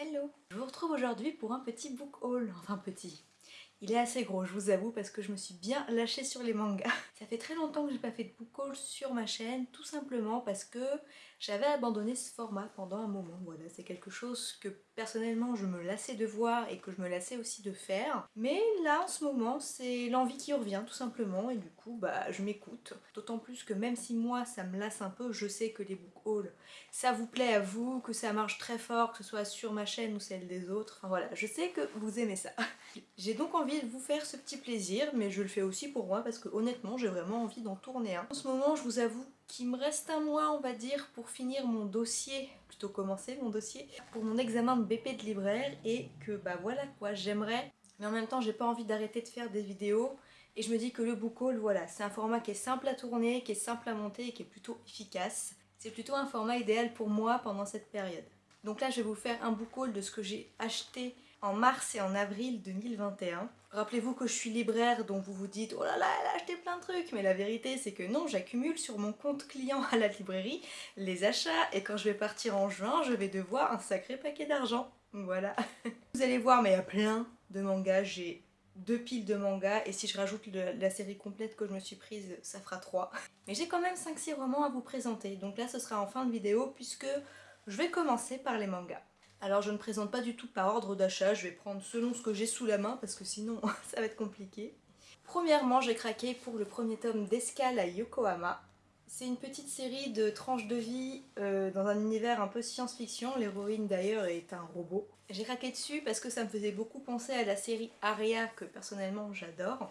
Hello Je vous retrouve aujourd'hui pour un petit book haul, enfin petit. Il est assez gros, je vous avoue, parce que je me suis bien lâchée sur les mangas. Ça fait très longtemps que j'ai pas fait de book haul sur ma chaîne, tout simplement parce que j'avais abandonné ce format pendant un moment. Voilà, c'est quelque chose que personnellement je me lassais de voir et que je me lassais aussi de faire. Mais là, en ce moment, c'est l'envie qui revient, tout simplement, et du coup, bah, je m'écoute. D'autant plus que même si moi, ça me lasse un peu, je sais que les book hauls, ça vous plaît à vous, que ça marche très fort, que ce soit sur ma chaîne ou celle des autres. Enfin voilà, je sais que vous aimez ça. J'ai donc envie de vous faire ce petit plaisir, mais je le fais aussi pour moi parce que honnêtement, j'ai vraiment envie d'en tourner un. En ce moment, je vous avoue qu'il me reste un mois, on va dire, pour finir mon dossier, plutôt commencer mon dossier, pour mon examen de BP de libraire et que bah voilà quoi, j'aimerais, mais en même temps j'ai pas envie d'arrêter de faire des vidéos et je me dis que le book haul, voilà, c'est un format qui est simple à tourner, qui est simple à monter et qui est plutôt efficace. C'est plutôt un format idéal pour moi pendant cette période. Donc là je vais vous faire un book haul de ce que j'ai acheté en mars et en avril 2021. Rappelez-vous que je suis libraire donc vous vous dites oh là là elle a acheté plein de trucs mais la vérité c'est que non j'accumule sur mon compte client à la librairie les achats et quand je vais partir en juin je vais devoir un sacré paquet d'argent. Voilà. vous allez voir mais il y a plein de mangas, j'ai deux piles de mangas et si je rajoute la série complète que je me suis prise ça fera trois. Mais j'ai quand même 5-6 romans à vous présenter donc là ce sera en fin de vidéo puisque je vais commencer par les mangas. Alors je ne présente pas du tout par ordre d'achat, je vais prendre selon ce que j'ai sous la main parce que sinon ça va être compliqué. Premièrement, j'ai craqué pour le premier tome d'Escale à Yokohama. C'est une petite série de tranches de vie euh, dans un univers un peu science-fiction, l'héroïne d'ailleurs est un robot. J'ai craqué dessus parce que ça me faisait beaucoup penser à la série Aria que personnellement j'adore.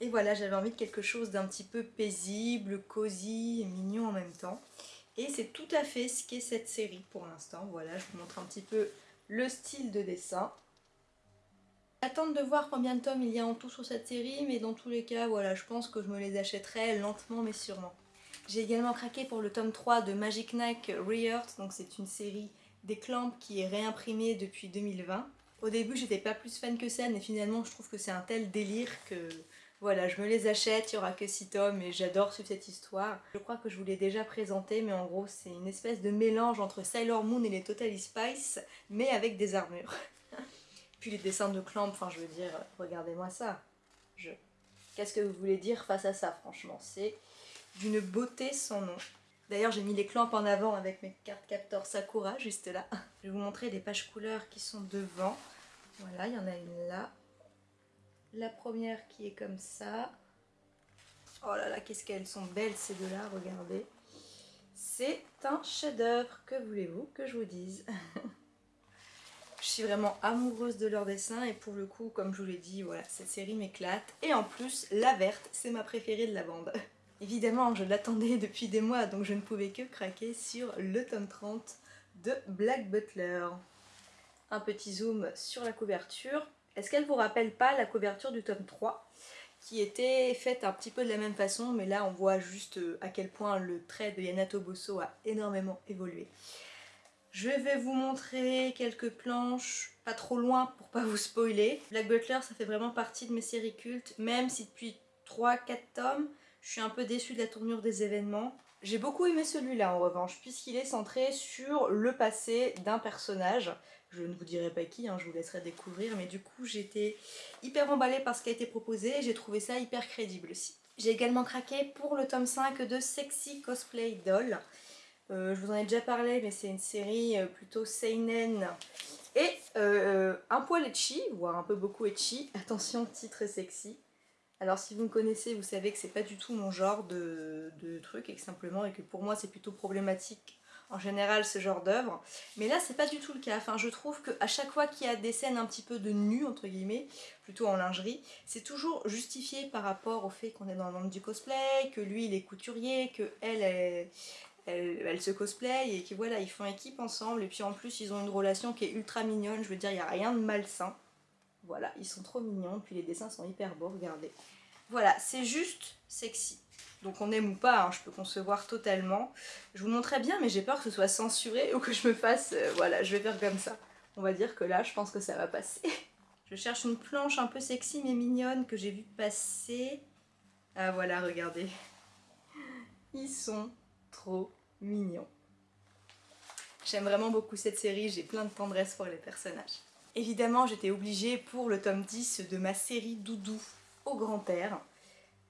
Et voilà, j'avais envie de quelque chose d'un petit peu paisible, cosy et mignon en même temps. Et c'est tout à fait ce qu'est cette série pour l'instant. Voilà, je vous montre un petit peu le style de dessin. J'attends de voir combien de tomes il y a en tout sur cette série, mais dans tous les cas, voilà, je pense que je me les achèterai lentement mais sûrement. J'ai également craqué pour le tome 3 de Magic Knight Re-Earth, donc c'est une série des Clamps qui est réimprimée depuis 2020. Au début, j'étais pas plus fan que ça, mais finalement, je trouve que c'est un tel délire que voilà, je me les achète, il n'y aura que 6 tomes et j'adore suivre cette histoire. Je crois que je vous l'ai déjà présenté, mais en gros c'est une espèce de mélange entre Sailor Moon et les Totally Spice, mais avec des armures. Puis les dessins de Clamp, enfin je veux dire, regardez-moi ça. Je... Qu'est-ce que vous voulez dire face à ça, franchement? C'est d'une beauté sans nom. D'ailleurs j'ai mis les clamps en avant avec mes cartes capteurs Sakura, juste là. Je vais vous montrer des pages couleurs qui sont devant. Voilà, il y en a une là, la première qui est comme ça. Oh là là, qu'est-ce qu'elles sont belles ces deux-là, regardez. C'est un chef-d'œuvre, que voulez-vous que je vous dise? Je suis vraiment amoureuse de leur dessin et pour le coup, comme je vous l'ai dit, voilà, cette série m'éclate. Et en plus, la verte, c'est ma préférée de la bande. Évidemment, je l'attendais depuis des mois, donc je ne pouvais que craquer sur le tome 30 de Black Butler. Un petit zoom sur la couverture. Est-ce qu'elle vous rappelle pas la couverture du tome 3 qui était faite un petit peu de la même façon, mais là on voit juste euh, à quel point le trait de Yanato Bosso a énormément évolué. Je vais vous montrer quelques planches, pas trop loin pour pas vous spoiler. Black Butler ça fait vraiment partie de mes séries cultes, même si depuis 3-4 tomes, je suis un peu déçue de la tournure des événements. J'ai beaucoup aimé celui-là en revanche, puisqu'il est centré sur le passé d'un personnage. Je ne vous dirai pas qui, hein, je vous laisserai découvrir, mais du coup j'étais hyper emballée par ce qui a été proposé et j'ai trouvé ça hyper crédible aussi. J'ai également craqué pour le tome 5 de Sexy Cosplay Doll. Euh, je vous en ai déjà parlé, mais c'est une série euh, plutôt seinen et euh, un poil etchi, voire un peu beaucoup etchi. Attention, titre sexy. Alors si vous me connaissez, vous savez que c'est pas du tout mon genre de, truc et que simplement et que pour moi c'est plutôt problématique en général ce genre d'œuvre. Mais là c'est pas du tout le cas. Enfin je trouve qu'à chaque fois qu'il y a des scènes un petit peu de nu entre guillemets, plutôt en lingerie, c'est toujours justifié par rapport au fait qu'on est dans le monde du cosplay, que lui il est couturier, que elle, elle, se cosplay et que voilà ils font équipe ensemble et puis en plus ils ont une relation qui est ultra mignonne, je veux dire il n'y a rien de malsain. Voilà, ils sont trop mignons, puis les dessins sont hyper beaux, regardez. Voilà, c'est juste sexy. Donc on aime ou pas, hein, je peux concevoir totalement. Je vous montrerai bien, mais j'ai peur que ce soit censuré ou que je me fasse... Euh, voilà, je vais faire comme ça. On va dire que là, je pense que ça va passer. je cherche une planche un peu sexy mais mignonne que j'ai vu passer. Ah voilà, regardez. Ils sont trop mignons. J'aime vraiment beaucoup cette série, j'ai plein de tendresse pour les personnages. Évidemment, j'étais obligée pour le tome 10 de ma série Doudou au grand air,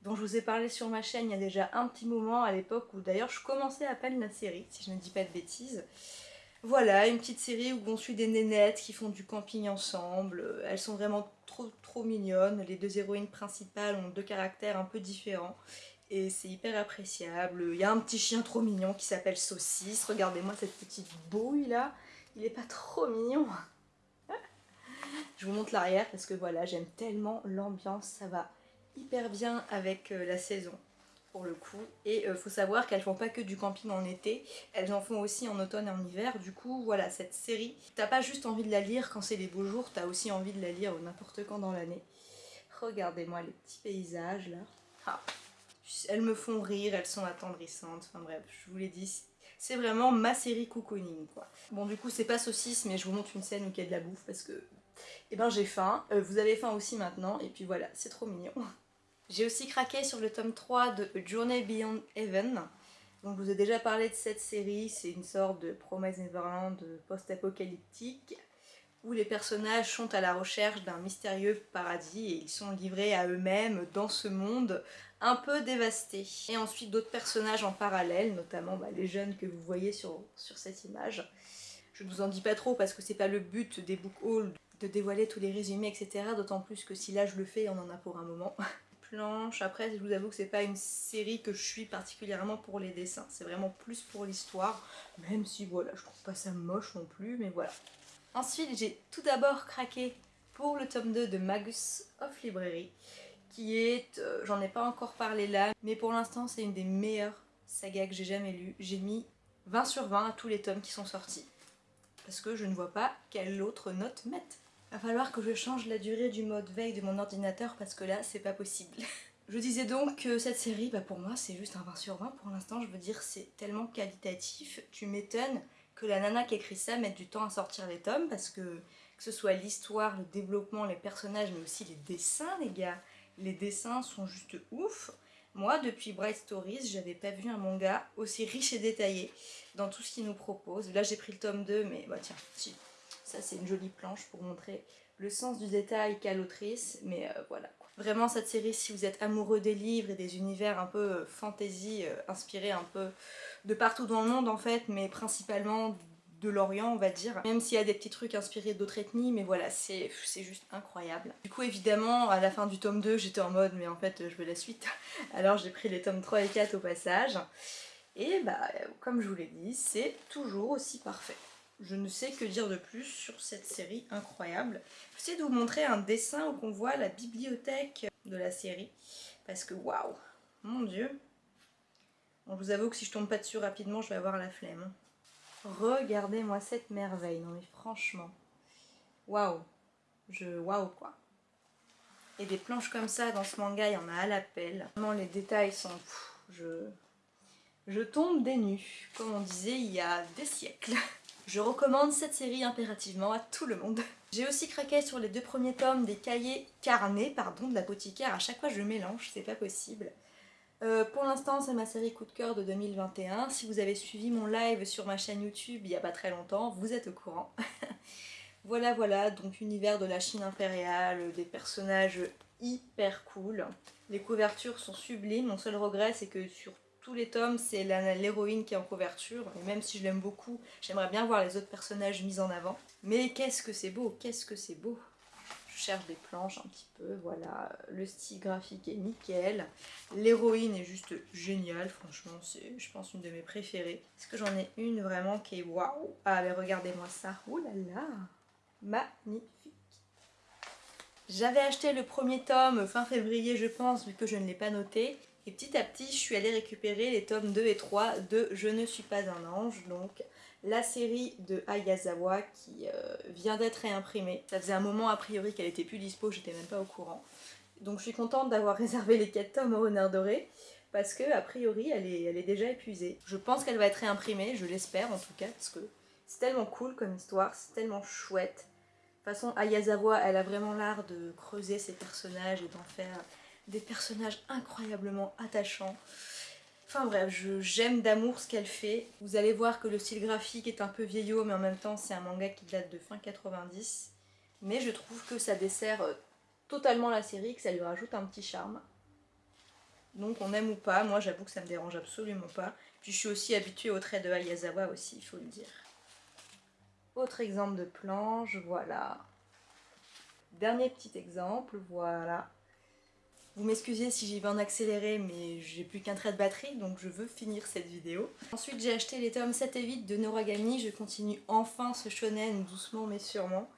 dont je vous ai parlé sur ma chaîne il y a déjà un petit moment à l'époque où d'ailleurs je commençais à peine la série, si je ne dis pas de bêtises. Voilà, une petite série où on suit des nénettes qui font du camping ensemble. Elles sont vraiment trop trop mignonnes. Les deux héroïnes principales ont deux caractères un peu différents. Et c'est hyper appréciable. Il y a un petit chien trop mignon qui s'appelle Saucisse. Regardez-moi cette petite bouille là. Il est pas trop mignon. Je vous montre l'arrière parce que voilà, j'aime tellement l'ambiance. Ça va hyper bien avec euh, la saison pour le coup. Et euh, faut savoir qu'elles font pas que du camping en été, elles en font aussi en automne et en hiver. Du coup, voilà, cette série, t'as pas juste envie de la lire quand c'est les beaux jours, t'as aussi envie de la lire n'importe quand dans l'année. Regardez-moi les petits paysages là. Ah. Elles me font rire, elles sont attendrissantes, enfin bref, je vous l'ai dit, c'est vraiment ma série cocooning quoi. Bon du coup c'est pas saucisse mais je vous montre une scène où il y a de la bouffe parce que eh ben j'ai faim, euh, vous avez faim aussi maintenant et puis voilà, c'est trop mignon. J'ai aussi craqué sur le tome 3 de Journey Beyond Heaven. Donc je vous ai déjà parlé de cette série, c'est une sorte de Promise Neverland post-apocalyptique où les personnages sont à la recherche d'un mystérieux paradis et ils sont livrés à eux-mêmes dans ce monde un peu dévasté. Et ensuite d'autres personnages en parallèle, notamment bah, les jeunes que vous voyez sur, sur cette image. Je ne vous en dis pas trop parce que c'est pas le but des book hauls de dévoiler tous les résumés etc. D'autant plus que si là je le fais, on en a pour un moment. Après, je vous avoue que c'est pas une série que je suis particulièrement pour les dessins. C'est vraiment plus pour l'histoire. Même si, voilà, je trouve pas ça moche non plus, mais voilà. Ensuite, j'ai tout d'abord craqué pour le tome 2 de Magus of Librairie, qui est, euh, j'en ai pas encore parlé là, mais pour l'instant c'est une des meilleures sagas que j'ai jamais lues. J'ai mis 20 sur 20 à tous les tomes qui sont sortis, parce que je ne vois pas quelle autre note mettre. Va falloir que je change la durée du mode veille de mon ordinateur parce que là c'est pas possible. je disais donc que cette série, bah pour moi c'est juste un 20 sur 20 pour l'instant, je veux dire c'est tellement qualitatif. Tu m'étonnes que la nana qui écrit ça mette du temps à sortir les tomes parce que que ce soit l'histoire, le développement, les personnages mais aussi les dessins les gars. Les dessins sont juste ouf. Moi, depuis Bright Stories, j'avais pas vu un manga aussi riche et détaillé dans tout ce qu'il nous propose. Là, j'ai pris le tome 2, mais bah tiens, si, ça, c'est une jolie planche pour montrer le sens du détail qu'a l'autrice, mais euh, voilà. Vraiment, cette série, si vous êtes amoureux des livres et des univers un peu euh, fantasy, euh, inspirés un peu de partout dans le monde en fait, mais principalement de l'Orient on va dire, même s'il y a des petits trucs inspirés d'autres ethnies, mais voilà, c'est juste incroyable. Du coup évidemment, à la fin du tome 2, j'étais en mode, mais en fait je veux la suite, alors j'ai pris les tomes 3 et 4 au passage, et bah comme je vous l'ai dit, c'est toujours aussi parfait. Je ne sais que dire de plus sur cette série incroyable. J'essaie de vous montrer un dessin où on voit la bibliothèque de la série. Parce que waouh, mon dieu. je vous avoue que si je tombe pas dessus rapidement, je vais avoir la flemme. Regardez-moi cette merveille. Non mais franchement. Waouh. Je... Waouh quoi. Et des planches comme ça dans ce manga, il y en a à l'appel. Vraiment les détails sont... je... Je tombe des nues, comme on disait il y a des siècles. Je recommande cette série impérativement à tout le monde. J'ai aussi craqué sur les deux premiers tomes des cahiers carnets, pardon, de l'apothicaire. À chaque fois je mélange, c'est pas possible. Euh, pour l'instant c'est ma série coup de cœur de 2021. Si vous avez suivi mon live sur ma chaîne YouTube il y a pas très longtemps, vous êtes au courant. voilà voilà, donc univers de la Chine impériale, des personnages hyper cool. Les couvertures sont sublimes, mon seul regret c'est que sur tous les tomes, c'est l'héroïne qui est en couverture, et même si je l'aime beaucoup, j'aimerais bien voir les autres personnages mis en avant. Mais qu'est-ce que c'est beau, qu'est-ce que c'est beau. Je cherche des planches un petit peu, voilà, le style graphique est nickel, l'héroïne est juste géniale, franchement, c'est je pense une de mes préférées. Est-ce que j'en ai une vraiment qui est waouh? Ah mais regardez-moi ça, oh là là! Magnifique! J'avais acheté le premier tome fin février je pense vu que je ne l'ai pas noté et petit à petit, je suis allée récupérer les tomes 2 et 3 de Je ne suis pas un ange, donc la série de Ayazawa qui euh, vient d'être réimprimée. Ça faisait un moment a priori qu'elle était plus dispo, j'étais même pas au courant. Donc je suis contente d'avoir réservé les 4 tomes au renard doré parce que a priori elle est, elle est déjà épuisée. Je pense qu'elle va être réimprimée, je l'espère en tout cas, parce que c'est tellement cool comme histoire, c'est tellement chouette. De toute façon, Ayazawa, elle a vraiment l'art de creuser ses personnages et d'en faire des personnages incroyablement attachants. Enfin bref, j'aime d'amour ce qu'elle fait. Vous allez voir que le style graphique est un peu vieillot, mais en même temps c'est un manga qui date de fin 90. Mais je trouve que ça dessert euh, totalement la série, que ça lui rajoute un petit charme. Donc on aime ou pas, moi j'avoue que ça me dérange absolument pas. Puis je suis aussi habituée au trait de Ayazawa aussi, il faut le dire. Autre exemple de planche, voilà. Dernier petit exemple, voilà. Vous m'excusez si j'y vais en accéléré, mais j'ai plus qu'un trait de batterie, donc je veux finir cette vidéo. Ensuite, j'ai acheté les tomes 7 et 8 de Noragami. Je continue enfin ce shonen doucement mais sûrement.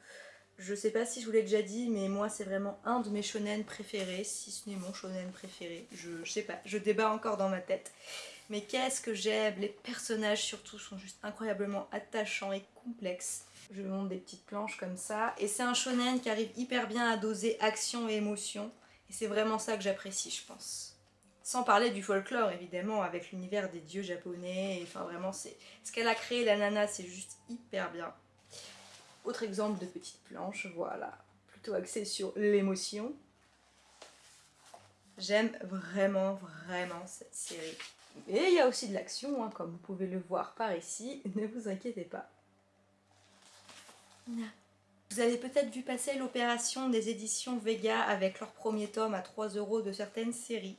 Je sais pas si je vous l'ai déjà dit, mais moi c'est vraiment un de mes shonen préférés, si ce n'est mon shonen préféré. Je, je sais pas, je débat encore dans ma tête. Mais qu'est-ce que j'aime Les personnages surtout sont juste incroyablement attachants et complexes. Je vous montre des petites planches comme ça. Et c'est un shonen qui arrive hyper bien à doser action et émotion. Et c'est vraiment ça que j'apprécie, je pense. Sans parler du folklore, évidemment, avec l'univers des dieux japonais. Enfin, vraiment, ce qu'elle a créé, la nana, c'est juste hyper bien. Autre exemple de petite planche, voilà. Plutôt axée sur l'émotion. J'aime vraiment, vraiment cette série. Et il y a aussi de l'action, hein, comme vous pouvez le voir par ici. Ne vous inquiétez pas. Vous avez peut-être vu passer l'opération des éditions Vega avec leur premier tome à 3 euros de certaines séries.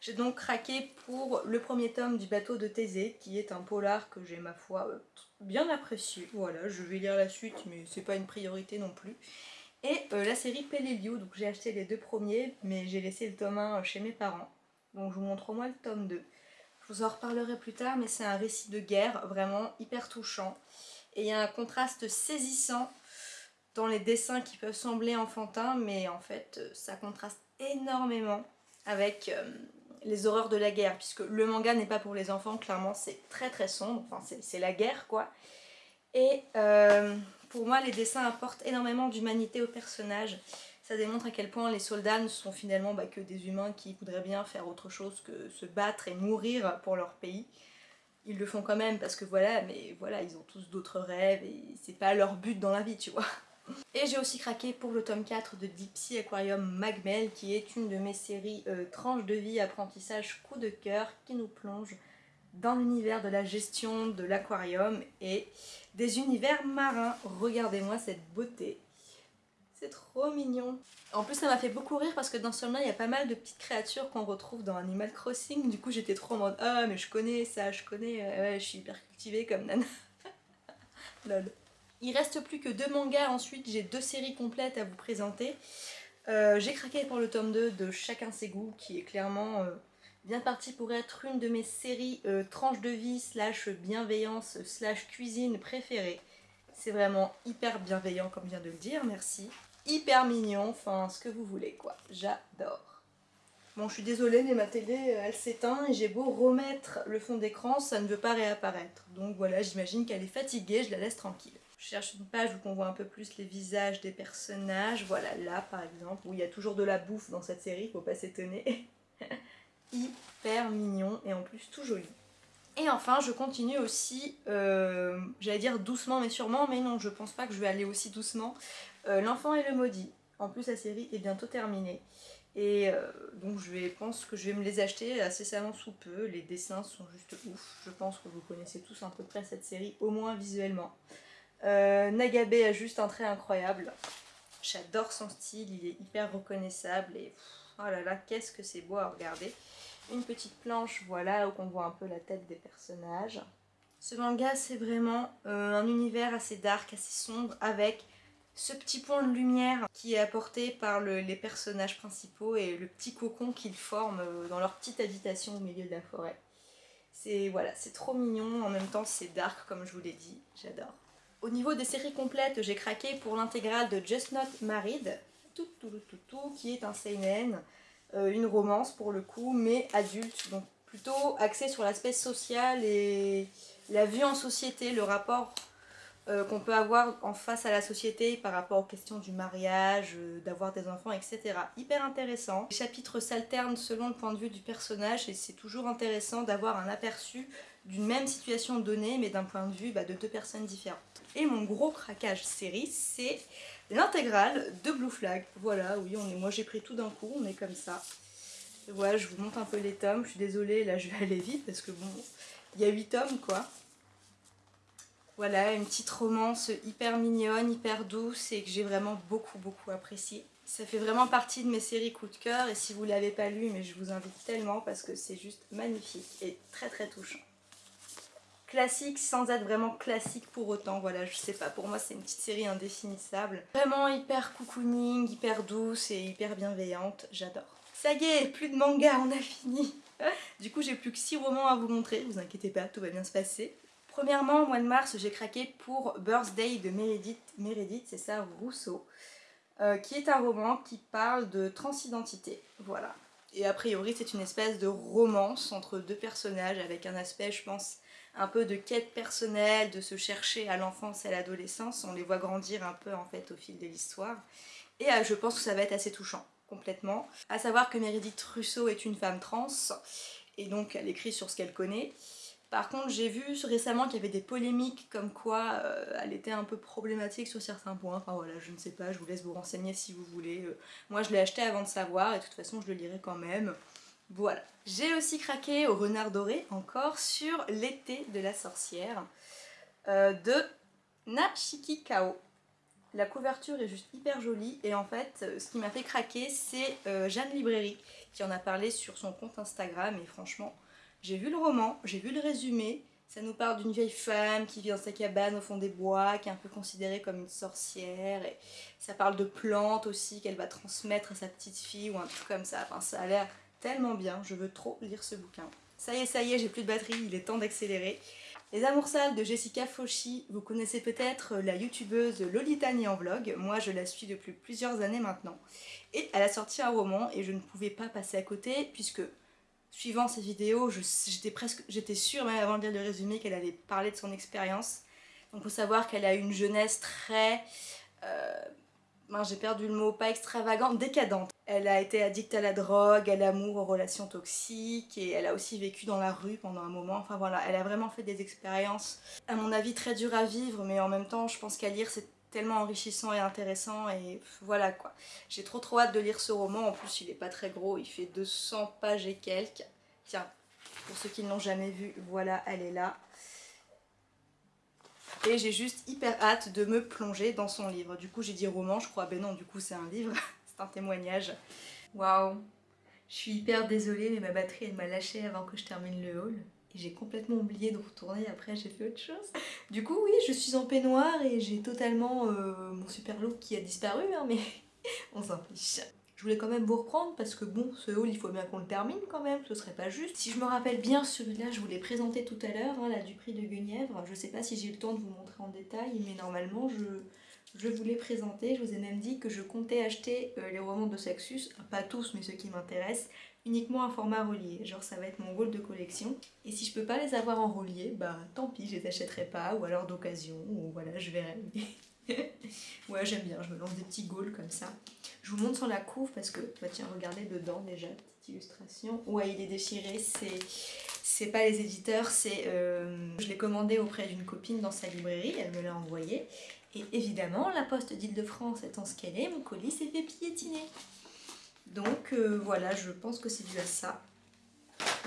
J'ai donc craqué pour le premier tome du bateau de Thésée, qui est un polar que j'ai ma foi euh, bien apprécié. Voilà, je vais lire la suite, mais c'est pas une priorité non plus. Et euh, la série Pelélio, donc j'ai acheté les deux premiers, mais j'ai laissé le tome 1 chez mes parents. Donc je vous montre au moins le tome 2. Je vous en reparlerai plus tard, mais c'est un récit de guerre vraiment hyper touchant. Et il y a un contraste saisissant dans les dessins qui peuvent sembler enfantins, mais en fait euh, ça contraste énormément avec euh, les horreurs de la guerre, puisque le manga n'est pas pour les enfants, clairement c'est très très sombre, enfin c'est la guerre quoi. Et euh, pour moi les dessins apportent énormément d'humanité aux personnages, ça démontre à quel point les soldats ne sont finalement bah, que des humains qui voudraient bien faire autre chose que se battre et mourir pour leur pays. Ils le font quand même parce que voilà, mais voilà, ils ont tous d'autres rêves et c'est pas leur but dans la vie, tu vois. Et j'ai aussi craqué pour le tome 4 de Deep Sea Aquarium Magmel qui est une de mes séries euh, tranches de vie, apprentissage, coup de cœur qui nous plonge dans l'univers de la gestion de l'aquarium et des univers marins. Regardez-moi cette beauté. C'est trop mignon. En plus ça m'a fait beaucoup rire parce que dans ce il y a pas mal de petites créatures qu'on retrouve dans Animal Crossing. Du coup j'étais trop en mode ah mais je connais ça, je connais, ouais je suis hyper cultivée comme nana. Lol. Il reste plus que deux mangas, ensuite j'ai deux séries complètes à vous présenter. Euh, j'ai craqué pour le tome 2 de Chacun ses goûts, qui est clairement euh, bien parti pour être une de mes séries euh, tranches de vie slash bienveillance slash cuisine préférées. C'est vraiment hyper bienveillant comme vient de le dire, merci. Hyper mignon, enfin ce que vous voulez quoi, j'adore. Bon je suis désolée mais ma télé elle s'éteint et j'ai beau remettre le fond d'écran, ça ne veut pas réapparaître. Donc voilà, j'imagine qu'elle est fatiguée, je la laisse tranquille. Je cherche une page où on voit un peu plus les visages des personnages. Voilà, là par exemple, où il y a toujours de la bouffe dans cette série, faut pas s'étonner. Hyper mignon et en plus tout joli. Et enfin, je continue aussi, euh, j'allais dire doucement mais sûrement, mais non, je pense pas que je vais aller aussi doucement. Euh, L'enfant et le maudit. En plus, la série est bientôt terminée. Et euh, donc je pense que je vais me les acheter assez incessamment sous peu. Les dessins sont juste ouf. Je pense que vous connaissez tous à peu près cette série, au moins visuellement. Euh, Nagabe a juste un trait incroyable. J'adore son style, il est hyper reconnaissable et oh là là, qu'est-ce que c'est beau à regarder. Une petite planche, voilà, où on voit un peu la tête des personnages. Ce manga, c'est vraiment euh, un univers assez dark, assez sombre, avec ce petit point de lumière qui est apporté par les personnages principaux et le petit cocon qu'ils forment euh, dans leur petite habitation au milieu de la forêt. C'est voilà, c'est trop mignon, en même temps c'est dark comme je vous l'ai dit, j'adore. Au niveau des séries complètes, j'ai craqué pour l'intégrale de Just Not Married, qui est un seinen, euh, une romance pour le coup, mais adulte, donc plutôt axé sur l'aspect social et la vue en société, le rapport euh, qu'on peut avoir en face à la société par rapport aux questions du mariage, euh, d'avoir des enfants, etc. Hyper intéressant. Les chapitres s'alternent selon le point de vue du personnage et c'est toujours intéressant d'avoir un aperçu d'une même situation donnée mais d'un point de vue bah, de deux personnes différentes. Et mon gros craquage série, c'est l'intégrale de Blue Flag. Voilà, oui, on est, moi j'ai pris tout d'un coup, on est comme ça. Voilà, je vous montre un peu les tomes. Je suis désolée, là je vais aller vite parce que bon, il y a 8 tomes quoi. Voilà, une petite romance hyper mignonne, hyper douce et que j'ai vraiment beaucoup beaucoup appréciée. Ça fait vraiment partie de mes séries coup de cœur et si vous ne l'avez pas lu, mais je vous invite tellement parce que c'est juste magnifique et très très touchant. Classique sans être vraiment classique pour autant, voilà, je sais pas, pour moi c'est une petite série indéfinissable. Vraiment hyper cocooning, hyper douce et hyper bienveillante, j'adore. Ça y est, plus de manga, on a fini Du coup j'ai plus que 6 romans à vous montrer, vous inquiétez pas, tout va bien se passer. Premièrement, au mois de mars, j'ai craqué pour Birthday de Meredith, Meredith c'est ça, Rousseau. Euh, qui est un roman qui parle de transidentité. Voilà. Et a priori, c'est une espèce de romance entre deux personnages avec un aspect, je pense, un peu de quête personnelle, de se chercher à l'enfance et à l'adolescence. On les voit grandir un peu en fait au fil de l'histoire. Et euh, je pense que ça va être assez touchant, complètement. À savoir que Meredith Rousseau est une femme trans, et donc elle écrit sur ce qu'elle connaît. Par contre, j'ai vu récemment qu'il y avait des polémiques comme quoi euh, elle était un peu problématique sur certains points. Enfin voilà, je ne sais pas, je vous laisse vous renseigner si vous voulez. Euh, moi, je l'ai acheté avant de savoir et de toute façon, je le lirai quand même. Voilà. J'ai aussi craqué au renard doré encore sur l'été de la sorcière euh, de Nashiki Kao. La couverture est juste hyper jolie et en fait ce qui m'a fait craquer c'est Jeanne Librairie qui en a parlé sur son compte Instagram et franchement j'ai vu le roman, j'ai vu le résumé, ça nous parle d'une vieille femme qui vit dans sa cabane au fond des bois, qui est un peu considérée comme une sorcière, et ça parle de plantes aussi qu'elle va transmettre à sa petite fille ou un truc comme ça, enfin ça a l'air tellement bien, je veux trop lire ce bouquin. Ça y est, ça y est, j'ai plus de batterie, il est temps d'accélérer. Les Amours Sales de Jessica Fauchy, vous connaissez peut-être la youtubeuse Lolitani en vlog, moi je la suis depuis plusieurs années maintenant. Et elle a sorti un roman et je ne pouvais pas passer à côté puisque suivant ces vidéos, j'étais presque, j'étais sûre même avant de lire le résumé qu'elle allait parler de son expérience. Donc faut savoir qu'elle a une jeunesse très, euh, j'ai perdu le mot, pas extravagante, décadente. Elle a été addicte à la drogue, à l'amour, aux relations toxiques et elle a aussi vécu dans la rue pendant un moment. Enfin voilà, elle a vraiment fait des expériences, à mon avis, très dures à vivre, mais en même temps, je pense qu'à lire, c'est tellement enrichissant et intéressant et voilà quoi. J'ai trop trop hâte de lire ce roman, en plus il est pas très gros, il fait 200 pages et quelques. Tiens, pour ceux qui ne l'ont jamais vu, voilà, elle est là. Et j'ai juste hyper hâte de me plonger dans son livre. Du coup j'ai dit roman, je crois, ben non, du coup c'est un livre, c'est un témoignage. Waouh Je suis hyper désolée mais ma batterie elle m'a lâché avant que je termine le haul j'ai complètement oublié de retourner, après j'ai fait autre chose. Du coup oui, je suis en peignoir et j'ai totalement euh, mon super look qui a disparu, hein, mais on s'en fiche. Je voulais quand même vous reprendre parce que bon, ce haul il faut bien qu'on le termine quand même, ce serait pas juste. Si je me rappelle bien, celui-là je vous l'ai présenté tout à l'heure, hein, là du prix de Guenièvre. Je sais pas si j'ai eu le temps de vous montrer en détail, mais normalement je, je vous l'ai présenté. Je vous ai même dit que je comptais acheter euh, les romans de Saxus, pas tous mais ceux qui m'intéressent, uniquement un format relié, genre ça va être mon goal de collection. Et si je peux pas les avoir en relié, bah tant pis, je les achèterai pas, ou alors d'occasion, ou voilà, je verrai. ouais, j'aime bien, je me lance des petits goals comme ça. Je vous montre sur la couve parce que, bah tiens, regardez dedans déjà, petite illustration. Ouais, il est déchiré, c'est... C'est pas les éditeurs, c'est... Euh, je l'ai commandé auprès d'une copine dans sa librairie, elle me l'a envoyé. Et évidemment, la poste d'Île-de-France étant ce qu'elle est, mon colis s'est fait piétiner. Donc euh, voilà, je pense que c'est dû à ça.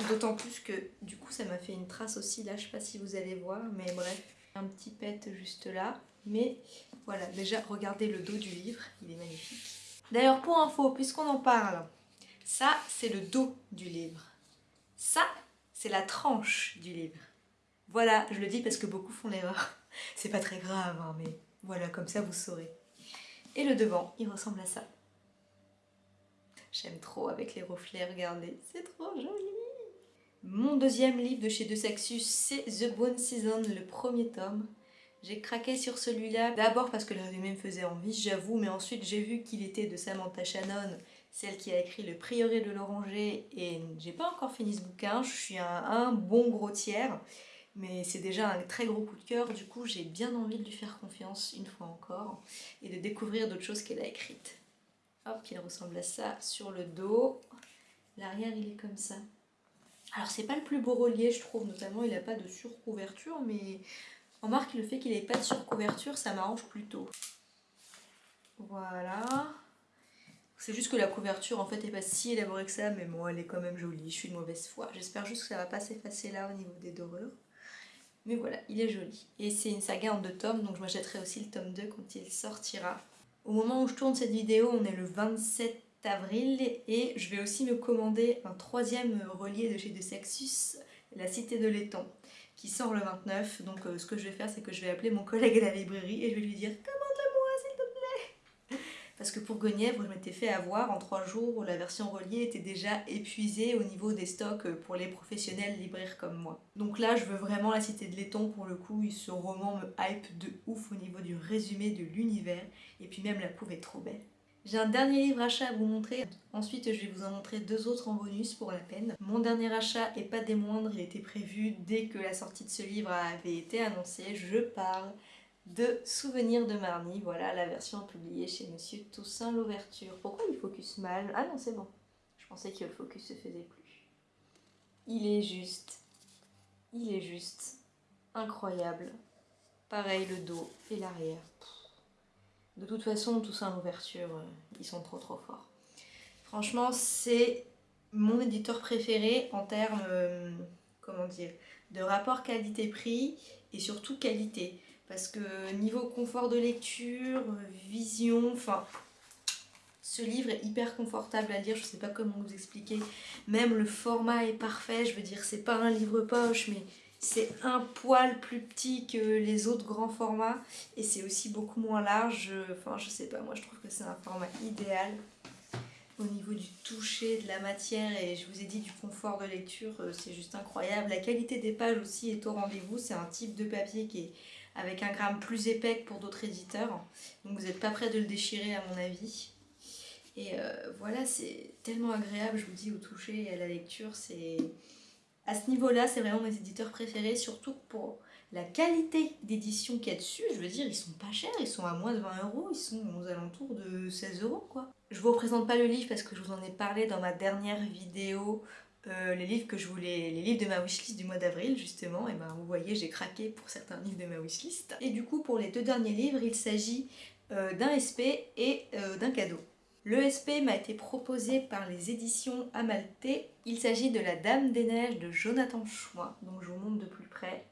D'autant plus que du coup ça m'a fait une trace aussi là, je sais pas si vous allez voir, mais bref, un petit pet juste là. Mais voilà, déjà regardez le dos du livre, il est magnifique. D'ailleurs pour info, puisqu'on en parle, ça c'est le dos du livre. Ça c'est la tranche du livre. Voilà, je le dis parce que beaucoup font l'erreur. C'est pas très grave, hein, mais voilà, comme ça vous saurez. Et le devant, il ressemble à ça. J'aime trop avec les reflets, regardez, c'est trop joli Mon deuxième livre de chez De Saxus, c'est The Bone Season, le premier tome. J'ai craqué sur celui-là, d'abord parce que le résumé me faisait envie, j'avoue, mais ensuite j'ai vu qu'il était de Samantha Shannon, celle qui a écrit Le Prieuré de l'Oranger, et j'ai pas encore fini ce bouquin, je suis un, un bon gros tiers, mais c'est déjà un très gros coup de cœur, du coup j'ai bien envie de lui faire confiance une fois encore, et de découvrir d'autres choses qu'elle a écrites. Hop, qui ressemble à ça sur le dos. L'arrière, il est comme ça. Alors, c'est pas le plus beau relié, je trouve, notamment, il n'a pas de surcouverture, mais remarque le fait qu'il n'ait pas de surcouverture, ça m'arrange plutôt. Voilà. C'est juste que la couverture en fait est pas si élaborée que ça, mais bon, elle est quand même jolie. Je suis de mauvaise foi. J'espère juste que ça va pas s'effacer là au niveau des dorures. Mais voilà, il est joli. Et c'est une saga en deux tomes, donc je m'achèterai aussi le tome 2 quand il sortira. Au moment où je tourne cette vidéo, on est le 27 avril et je vais aussi me commander un troisième relié de chez De Sexus, La Cité de Laiton, qui sort le 29. Donc euh, ce que je vais faire, c'est que je vais appeler mon collègue à la librairie et je vais lui dire « parce que pour Guenièvre, je m'étais fait avoir en trois jours, la version reliée était déjà épuisée au niveau des stocks pour les professionnels libraires comme moi. Donc là, je veux vraiment la cité de laiton pour le coup, ce roman me hype de ouf au niveau du résumé de l'univers, et puis même la couve est trop belle. J'ai un dernier livre achat à vous montrer, ensuite je vais vous en montrer deux autres en bonus pour la peine. Mon dernier achat, et pas des moindres, il était prévu dès que la sortie de ce livre avait été annoncée, je parle de Souvenirs de Marnie, voilà la version publiée chez Monsieur Toussaint l'ouverture. Pourquoi il focus mal? Ah non c'est bon, je pensais que le focus se faisait plus. Il est juste, il est juste incroyable. Pareil le dos et l'arrière. De toute façon Toussaint l'ouverture, euh, ils sont trop trop forts. Franchement c'est mon éditeur préféré en termes, euh, comment dire, de rapport qualité-prix et surtout qualité parce que niveau confort de lecture, vision, enfin ce livre est hyper confortable à lire, je sais pas comment vous expliquer, même le format est parfait, je veux dire c'est pas un livre poche mais c'est un poil plus petit que les autres grands formats. Et c'est aussi beaucoup moins large, enfin je sais pas, moi je trouve que c'est un format idéal au niveau du toucher, de la matière. Et je vous ai dit du confort de lecture, euh, c'est juste incroyable. La qualité des pages aussi est au rendez-vous, c'est un type de papier qui est avec un gramme plus épais que pour d'autres éditeurs. Donc vous n'êtes pas prêt de le déchirer à mon avis. Et euh, voilà, c'est tellement agréable, je vous dis, au toucher et à la lecture. c'est À ce niveau-là, c'est vraiment mes éditeurs préférés, surtout pour la qualité d'édition qu'il y a dessus. Je veux dire, ils sont pas chers, ils sont à moins de 20 euros, ils sont aux alentours de 16 euros quoi. Je vous représente pas le livre parce que je vous en ai parlé dans ma dernière vidéo euh, les livres que je voulais, les livres de ma wishlist du mois d'avril justement, et ben vous voyez j'ai craqué pour certains livres de ma wishlist. Et du coup pour les deux derniers livres il s'agit euh, d'un SP et euh, d'un cadeau. Le SP m'a été proposé par les éditions Amalté. Il s'agit de La Dame des Neiges de Jonathan Chouin, donc je vous montre de plus près.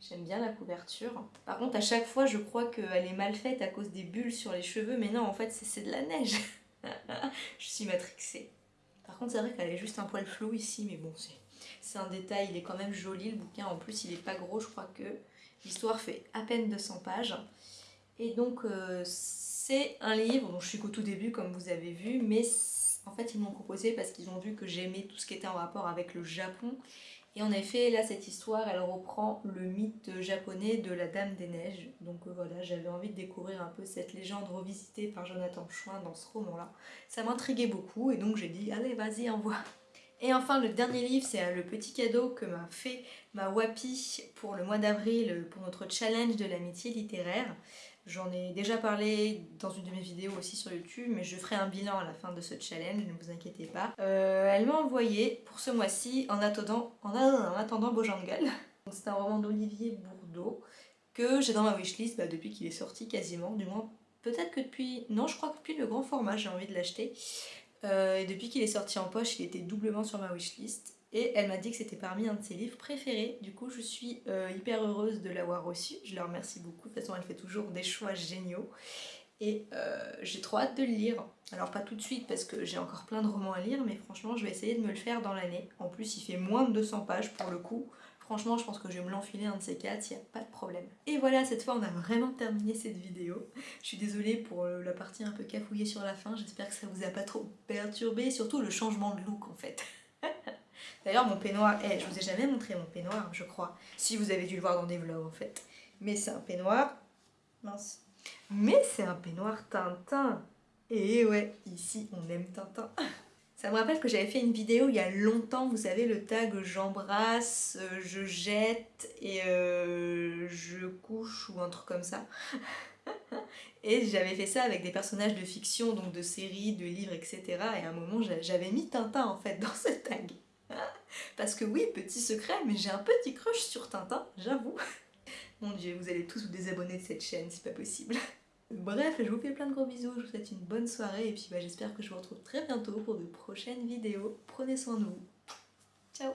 J'aime bien la couverture. Par contre à chaque fois je crois qu'elle est mal faite à cause des bulles sur les cheveux, mais non en fait c'est de la neige. je suis matrixée. Par contre, c'est vrai qu'elle est juste un poil flou ici, mais bon, c'est un détail. Il est quand même joli, le bouquin. En plus, il est pas gros, je crois que l'histoire fait à peine 200 pages. Et donc, euh, c'est un livre dont je suis qu'au tout début, comme vous avez vu, mais en fait, ils m'ont proposé parce qu'ils ont vu que j'aimais tout ce qui était en rapport avec le Japon et en effet, là, cette histoire, elle reprend le mythe japonais de la Dame des Neiges. Donc euh, voilà, j'avais envie de découvrir un peu cette légende revisitée par Jonathan Chouin dans ce roman-là. Ça m'intriguait beaucoup et donc j'ai dit, allez, vas-y, envoie et enfin, le dernier livre, c'est euh, le petit cadeau que m'a fait ma Wapi pour le mois d'avril, pour notre challenge de l'amitié littéraire. J'en ai déjà parlé dans une de mes vidéos aussi sur YouTube, mais je ferai un bilan à la fin de ce challenge, ne vous inquiétez pas. Euh, elle m'a envoyé pour ce mois-ci en attendant, en, attendant Bojangal. C'est un roman d'Olivier Bourdeau que j'ai dans ma wishlist bah, depuis qu'il est sorti quasiment, du moins peut-être que depuis... Non, je crois que depuis le grand format j'ai envie de l'acheter. Euh, et depuis qu'il est sorti en poche, il était doublement sur ma wishlist et elle m'a dit que c'était parmi un de ses livres préférés. Du coup, je suis euh, hyper heureuse de l'avoir reçu. Je la remercie beaucoup. De toute façon, elle fait toujours des choix géniaux. Et euh, j'ai trop hâte de le lire. Alors pas tout de suite parce que j'ai encore plein de romans à lire, mais franchement, je vais essayer de me le faire dans l'année. En plus, il fait moins de 200 pages pour le coup. Franchement, je pense que je vais me l'enfiler un de ces quatre, il n'y a pas de problème. Et voilà, cette fois, on a vraiment terminé cette vidéo. Je suis désolée pour la partie un peu cafouillée sur la fin. J'espère que ça vous a pas trop perturbé. Surtout le changement de look, en fait. D'ailleurs, mon peignoir, eh, je vous ai jamais montré mon peignoir, je crois. Si vous avez dû le voir dans des vlogs, en fait. Mais c'est un peignoir... Mince. Mais c'est un peignoir Tintin. Et ouais, ici, on aime Tintin. Ça me rappelle que j'avais fait une vidéo il y a longtemps, vous savez, le tag j'embrasse, je jette et euh, je couche ou un truc comme ça. et j'avais fait ça avec des personnages de fiction, donc de séries, de livres, etc. Et à un moment, j'avais mis Tintin en fait dans ce tag. Parce que oui, petit secret, mais j'ai un petit crush sur Tintin, j'avoue. Mon dieu, vous allez tous vous désabonner de cette chaîne, c'est pas possible. Bref, je vous fais plein de gros bisous, je vous souhaite une bonne soirée et puis bah, j'espère que je vous retrouve très bientôt pour de prochaines vidéos. Prenez soin de vous. Ciao